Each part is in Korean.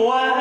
What?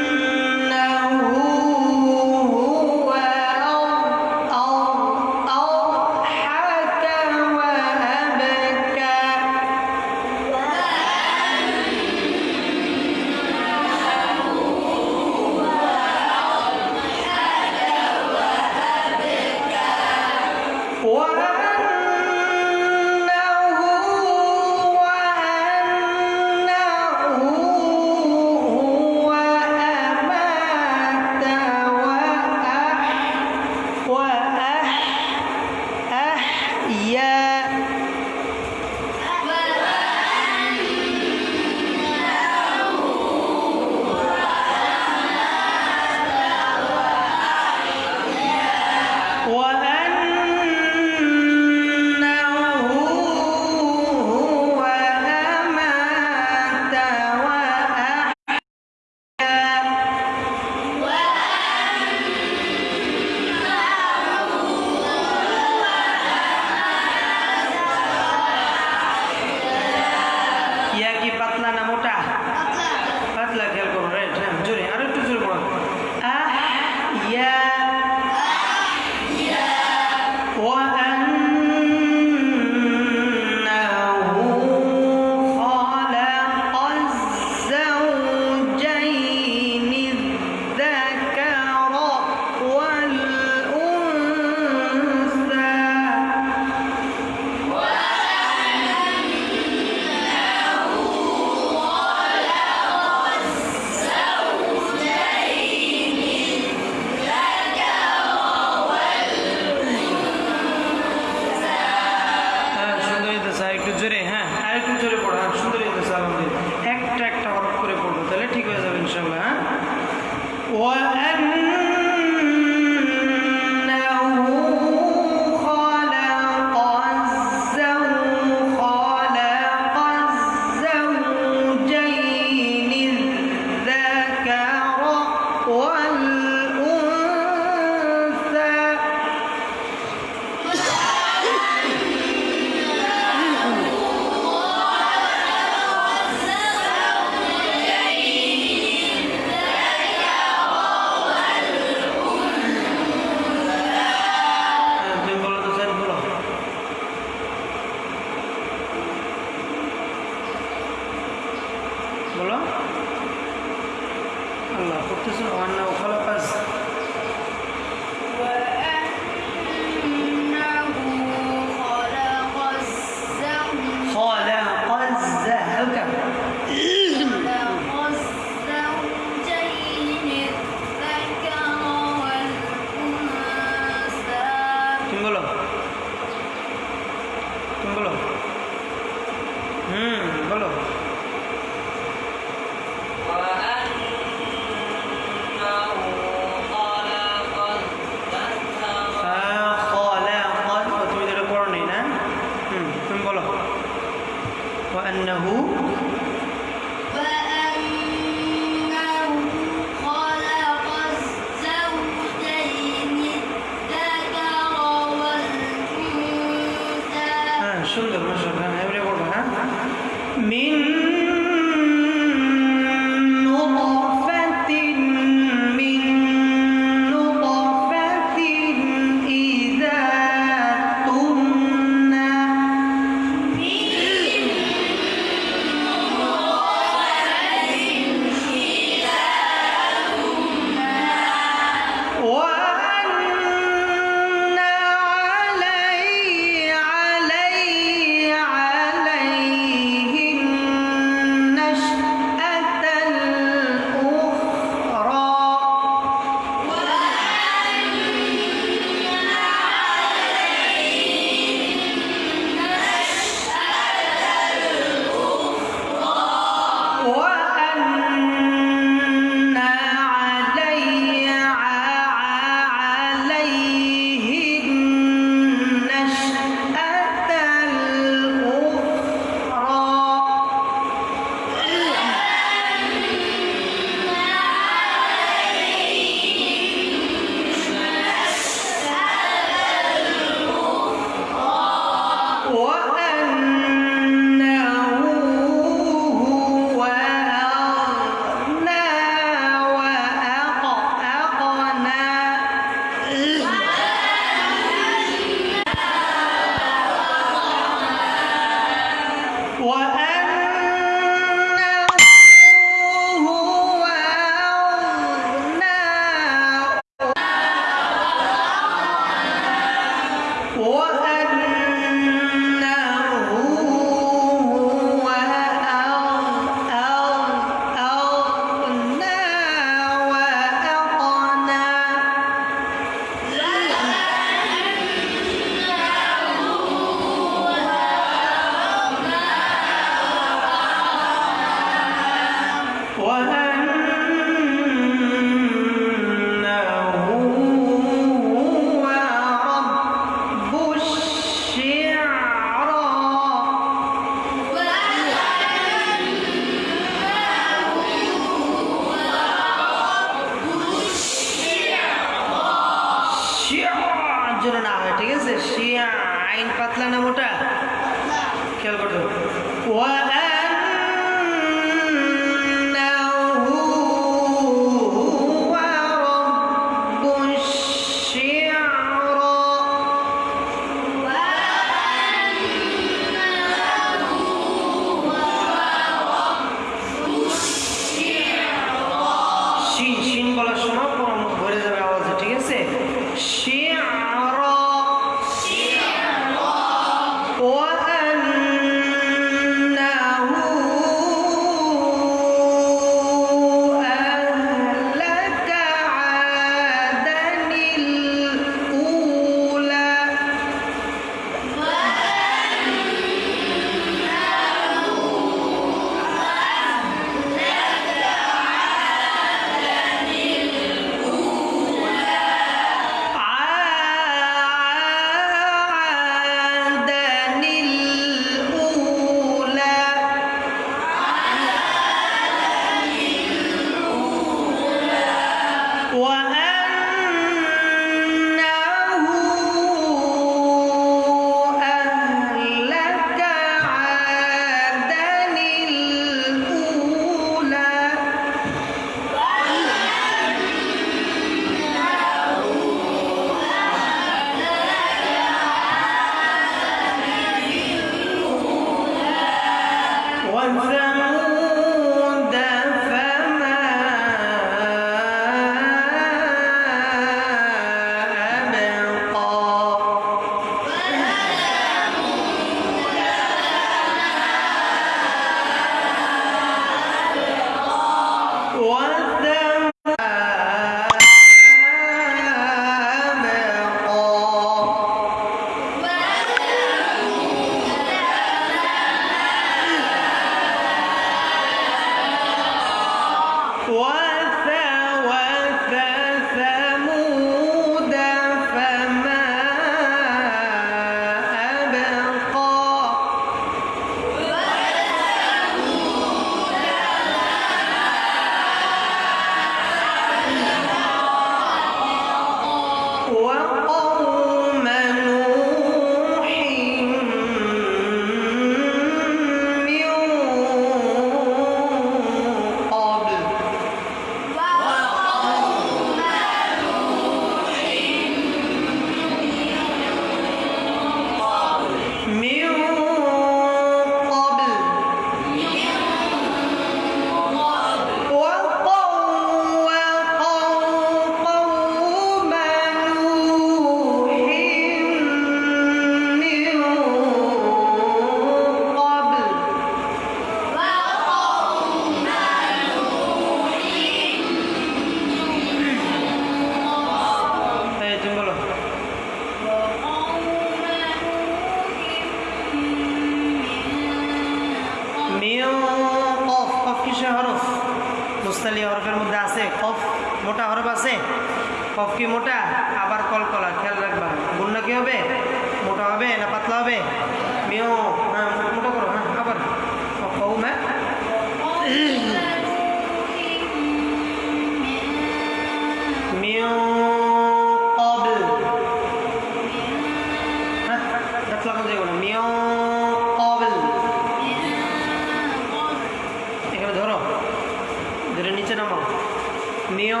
जो नीचे नामाओ मियो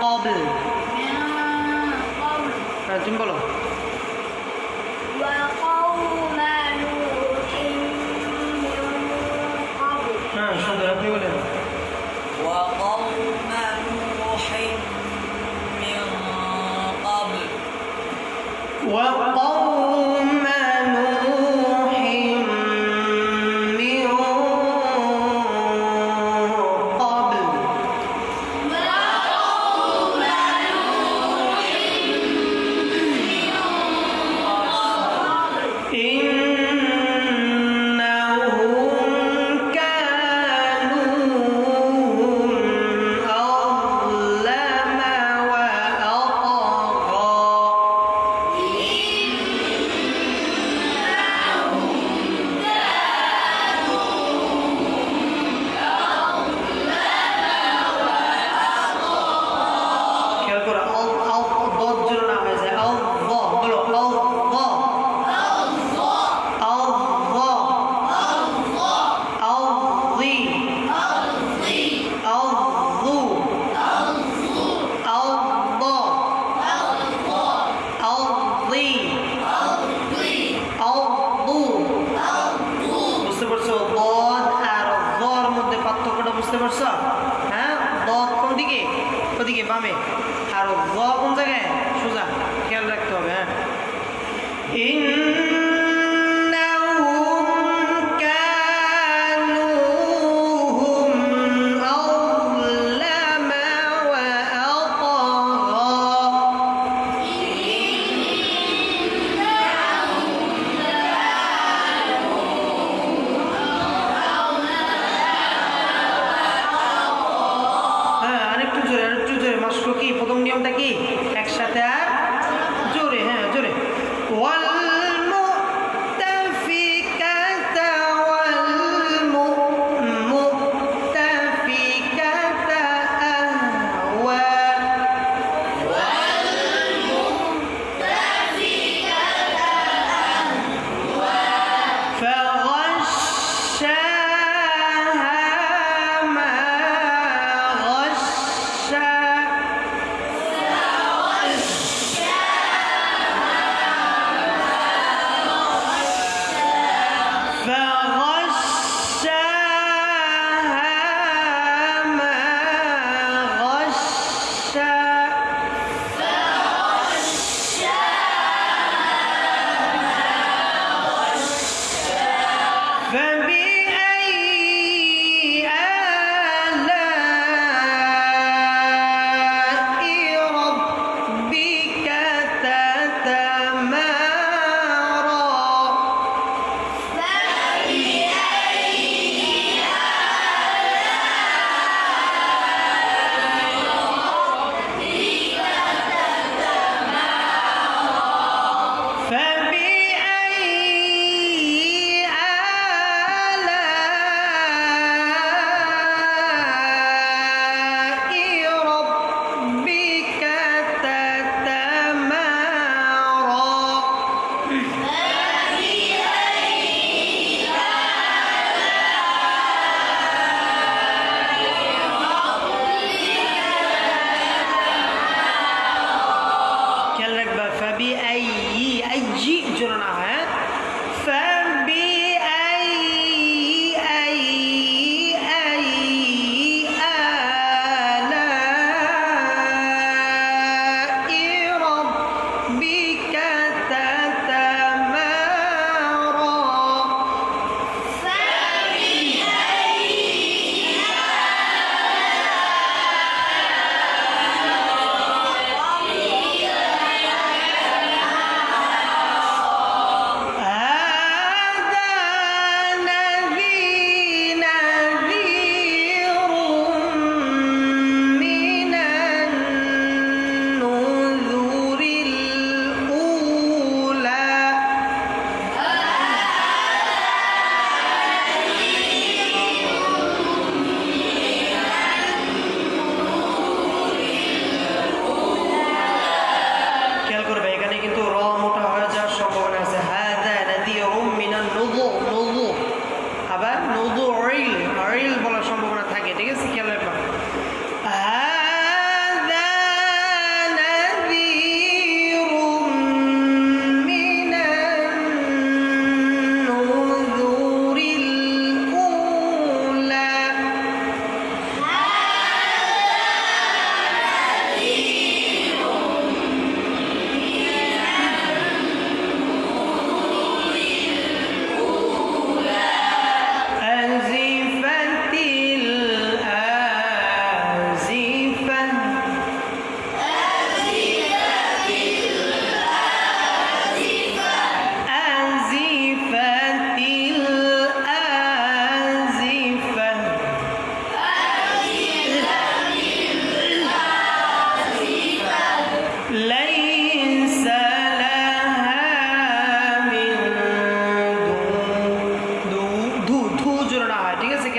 कॉबल हाँ तुम बोलो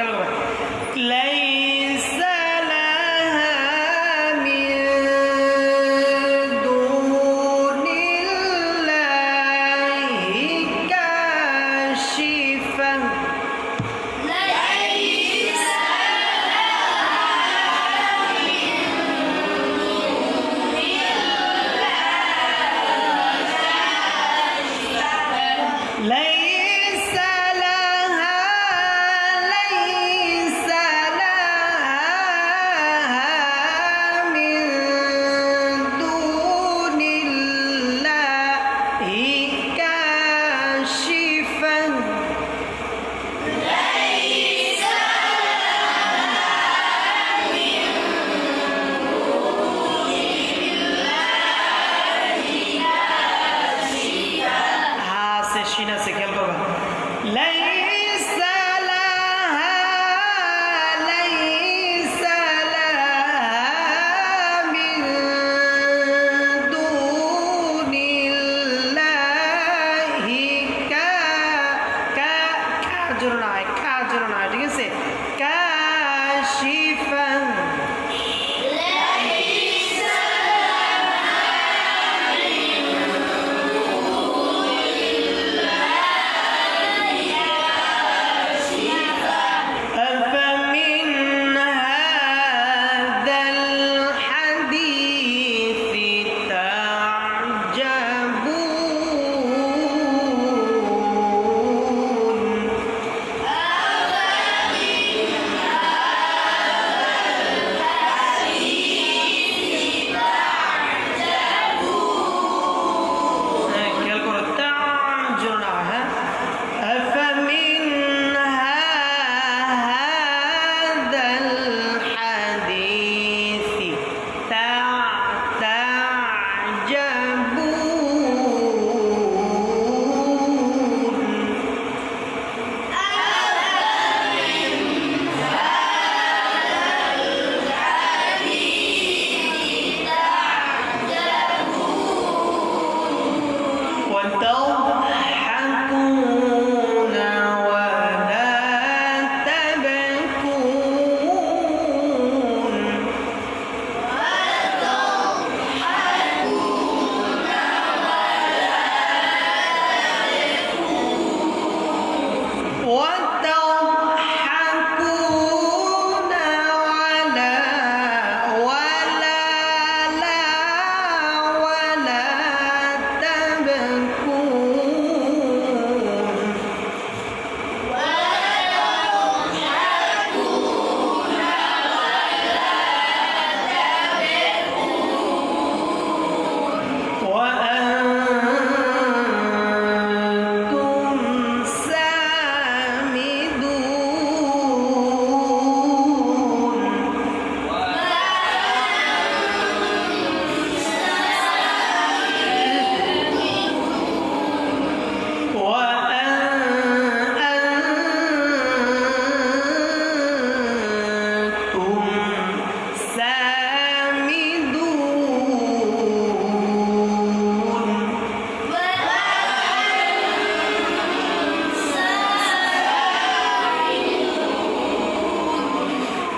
que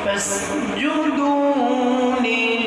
فاسجدوا لله